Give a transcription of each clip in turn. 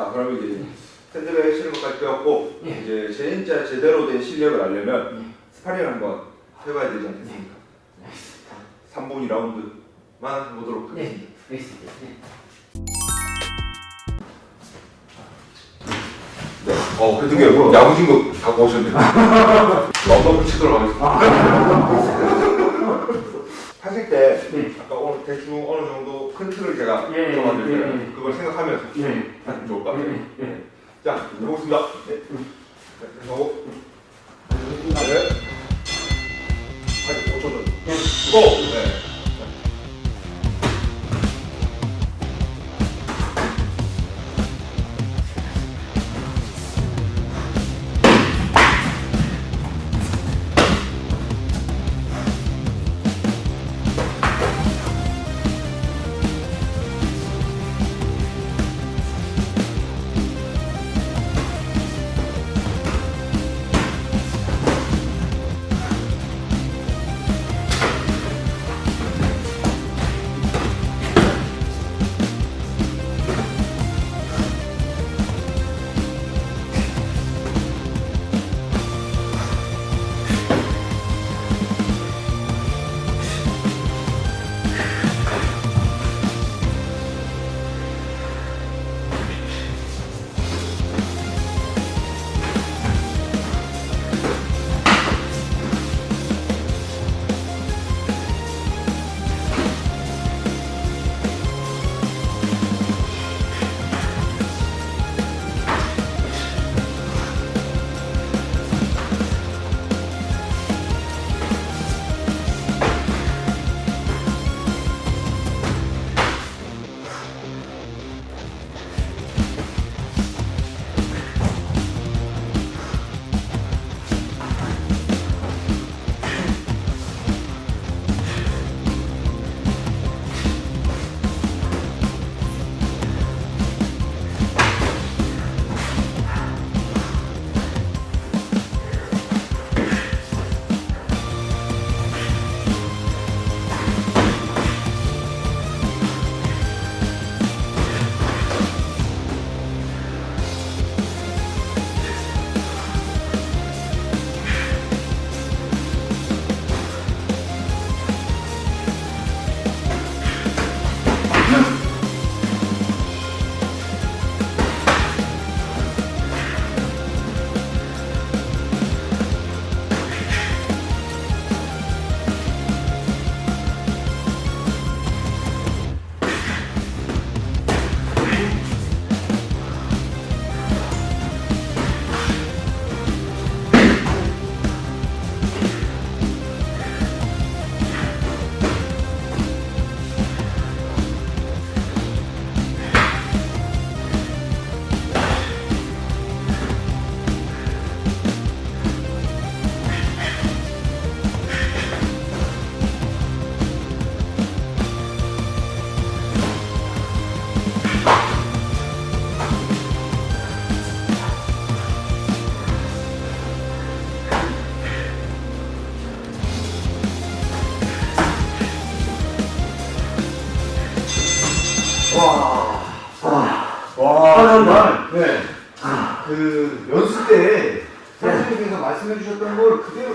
자, 그러면 이제 샌드백 치는 것까지 배웠고 예. 이제 진짜 제대로 된 실력을 알려면 예. 스파링을 한번 해봐야 되지 않겠습니까? 네. 3분 2라운드만 해보도록 네, 하겠습니다. 알겠습니다. 네. 네. 어, 그래도 야구진 거 갖고 오셨네요. 런던을 치도록 하겠습니다. 하실 때 네. 아까 오늘 대충 어느 정도 큰 틀을 제가 예, 정하는데 예, 예. 그걸 생각하면서 네. 하면 좋을 것 같아요. 자, 해보겠습니다. 네. 자, 그래서 네. 한 5초 전. 네. 고! 네. 와, 정말. 네. 그 연습 때 선생님께서 말씀해 주셨던 걸 그대로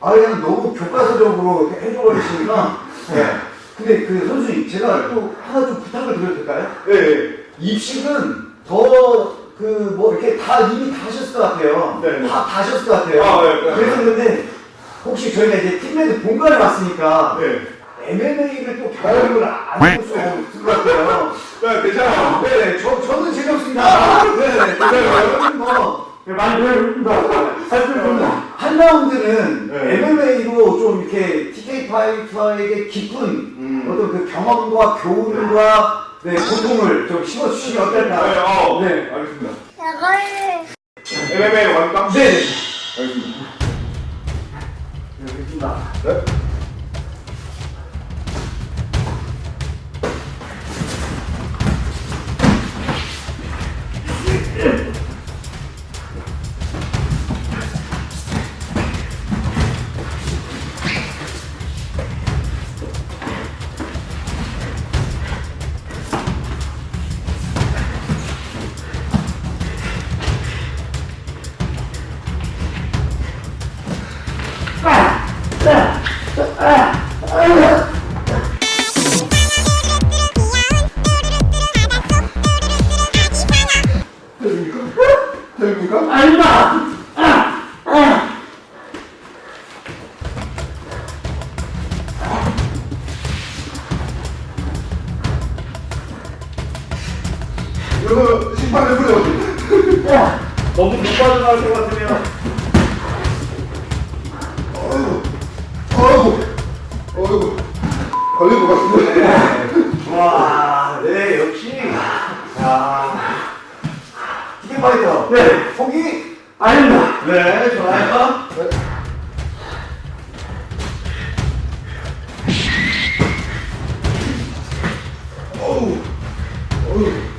아 그냥 너무 교과서적으로 해줘버리시니까 네. 근데 그 선수님 제가 또 하나 좀 부탁을 드려도 될까요? 네. 네. 입식은 더 그 뭐 이렇게 다 이미 다 하셨을 것 같아요. 네, 네. 다, 다 하셨을 것 같아요. 아, 네, 네. 그래서 그런데 혹시 저희가 이제 팀메이트 본관에 왔으니까 네. MMA를 또 경험을 안 해볼 수 없을 것 같아요. 네, 괜찮아요. 네, 저, 저는 재미없습니다. 네, 네, 저는 뭐, 네, 많이 배워봅니다. 살펴봅니다. 한 라운드는 네. MMA로 좀 이렇게 TK 파이터에게 깊은 음. 어떤 그 경험과 교훈과 네, 고통을 좀 심어주시면 어떨까. 네, 어, 네. 알겠습니다. MMA 완강? 네. 알겠습니다. 네, 알겠습니다. 네. 어이구, 어이구. 걸린 것 같은데. 와, 네, 역시. 야. 티켓 파이터. 네. 포기? 아닙니다. 네, 좋아요. 어우, 어우.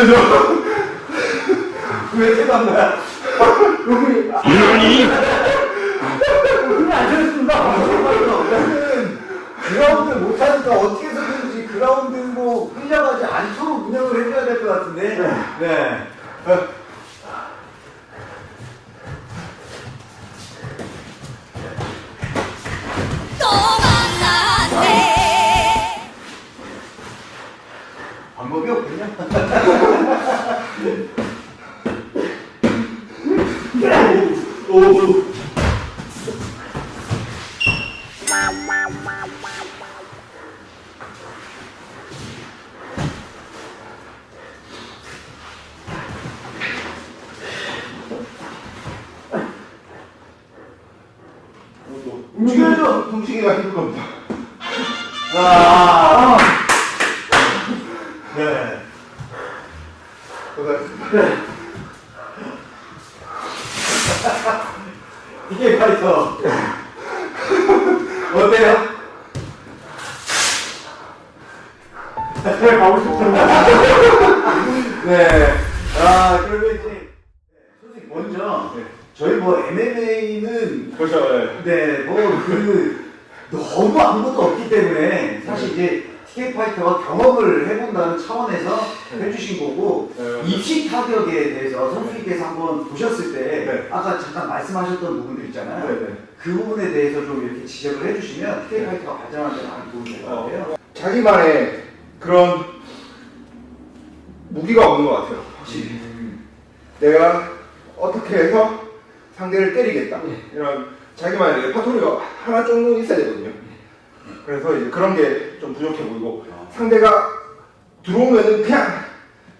아무것도 안 했는데, 저. 왜태 방법이 없군요. 오, 움직여야죠. 훔치기가 힘들 겁니다. 아. 네. 고생하셨습니다. 이게 파이터. 어때요? 네, 가고 싶습니다. 네. 아, 그러면 이제 선생님 먼저 저희 뭐 MMA는 그렇죠, 예. 네, 뭐 그 너무 아무것도 없기 때문에 사실 이제 티켓 파이터가 경험을 해본다는 차원에서 해주신 거고 네. 입시 타격에 대해서 선수님께서 한번 보셨을 때 네. 아까 잠깐 말씀하셨던 부분들 있잖아요. 네, 네. 그 부분에 대해서 좀 이렇게 지적을 해주시면 티켓 파이터가 발전하는 데 많이 도움이 될 것 같아요. 자기만의 그런 무기가 없는 것 같아요. 확실히. 내가 어떻게 해서 상대를 때리겠다. 이런 자기만의 레퍼토리가 하나 정도 있어야 되거든요. 그래서 이제 그런 게 좀 부족해 보이고 상대가 들어오면은 그냥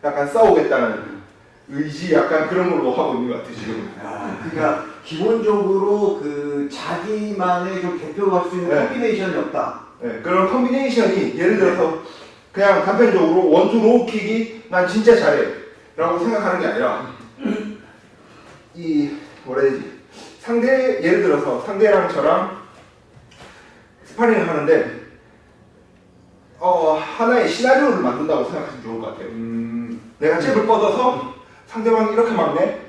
약간 싸우겠다는 의지 약간 그런 걸로 하고 있는 것 같아요 지금. 아, 그러니까 기본적으로 그 자기만의 좀 대표할 수 있는 네. 콤비네이션이 없다. 네, 그런 콤비네이션이 예를 들어서 그냥 단편적으로 one-two low kick이 난 진짜 잘해 라고 생각하는 게 아니라 이 뭐라 해야 되지 상대 예를 들어서 상대랑 저랑 스파링을 하는데 어 하나의 시나리오를 만든다고 생각하시면 좋을 것 같아요. 음, 내가 잽을 뻗어서 상대방이 이렇게 막네?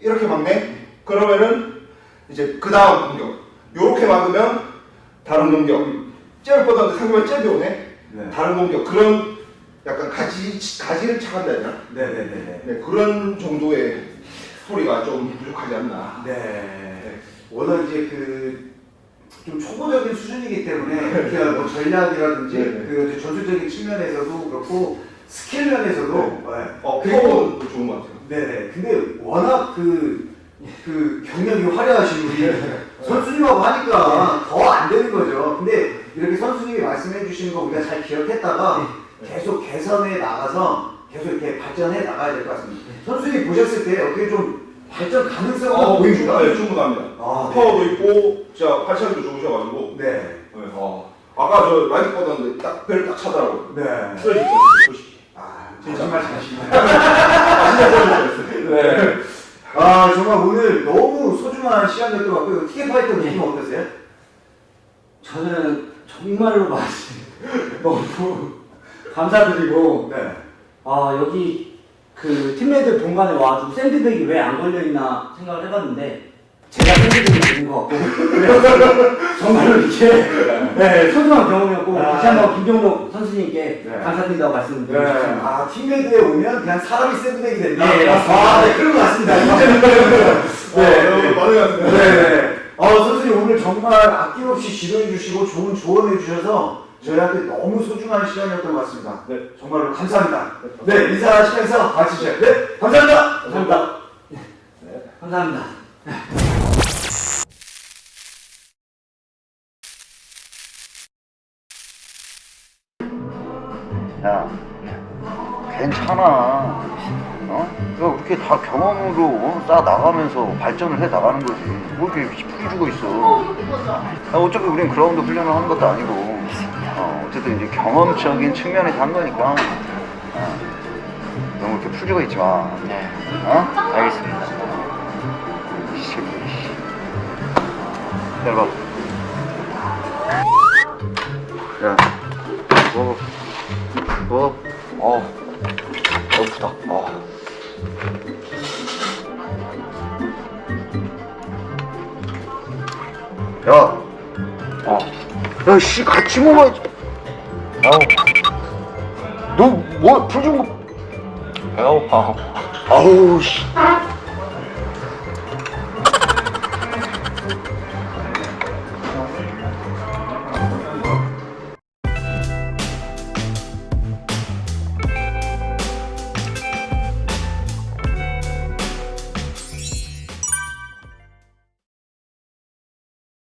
이렇게 막네? 그러면은 이제 그 다음 공격. 요렇게 막으면 다른 공격. 잽을 뻗었는데 상대방이 잽이 오네? 네. 다른 공격. 그런 약간 가지 가지를 차간다 해야 되나? 네네네네. 네, 그런 정도의 스토리가 좀 부족하지 않나. 네. 워낙 이제 그 좀 초보적인 수준이기 때문에 이렇게 뭐 전략이라든지 네, 네. 그 전술적인 측면에서도 그렇고 스킬 면에서도 네. 어 그리고 파워도 좋은 것 같아요 네네. 근데 워낙 그, 그 경력이 화려하신 분이 선수님하고 하니까 더 안 되는 거죠. 근데 이렇게 선수님이 말씀해 주시는 거 우리가 잘 기억했다가 계속 개선해 나가서 계속 이렇게 발전해 나가야 될 것 같습니다. 선수님 보셨을 때 어떻게 좀 발전 가능성이 어, 보입니까? 네, 충분합니다 아, 네. 파워도 있고 진짜 발차기도 좋으셔가지고 네. 네, 어. 아까 저 라이트 뻗었는데 딱 배를 딱 차더라고요 네. 쓰러질 뻔했어요 아, 진짜. 정말 잘하시네요. 아 진짜 쓰러질 뻔했어요 네. 아, 정말 오늘 너무 소중한 시간이었던 것 같고요. 티켓 파이터 느낌 어떠세요? 저는 정말로 말씀 너무 감사드리고 네. 아 여기 그 팀메이트 본관에 와가지고 샌드백이 왜 안 걸려있나 생각을 해봤는데 제가 샌드백이 되는 것 같고 정말로 이게 네, 소중한 경험이었고 아. 다시 한번 김종록 선수님께 네. 감사드린다고 말씀드리고 싶습니다. 아, 팀메드에 오면 그냥 사람이 샌드백이 된다. 네, 맞습니다. 아, 네, 그런 것 같습니다. 네, 여러분 반응하습니다 네. 어, 선생님 오늘 정말 아낌없이 지도해 주시고 좋은 조언해 주셔서 저희한테 너무 소중한 시간이었던 것 같습니다. 네, 정말로 감사합니다. 네, 인사하시면서 마치죠. 네, 감사합니다. 감사합니다. 감사합니다. 야, 괜찮아. 어? 야, 이렇게 다 경험으로 어? 쌓아 나가면서 발전을 해 나가는 거지. 뭐 이렇게 풀이 주고 있어. 야, 어차피 우린 그라운드 훈련을 하는 것도 아니고, 어, 어쨌든 이제 경험적인 측면에서 한 거니까. 어, 너무 이렇게 풀리고 있지 마. 네. 어? 알겠습니다. 기다려봐. 야, 뭐, 뭐, 어, 너프다. 어. 야, 어, 야, 씨, 같이 먹어야지. 아우, 너, 뭐, 풀 좀, 배고파. 아우, 씨.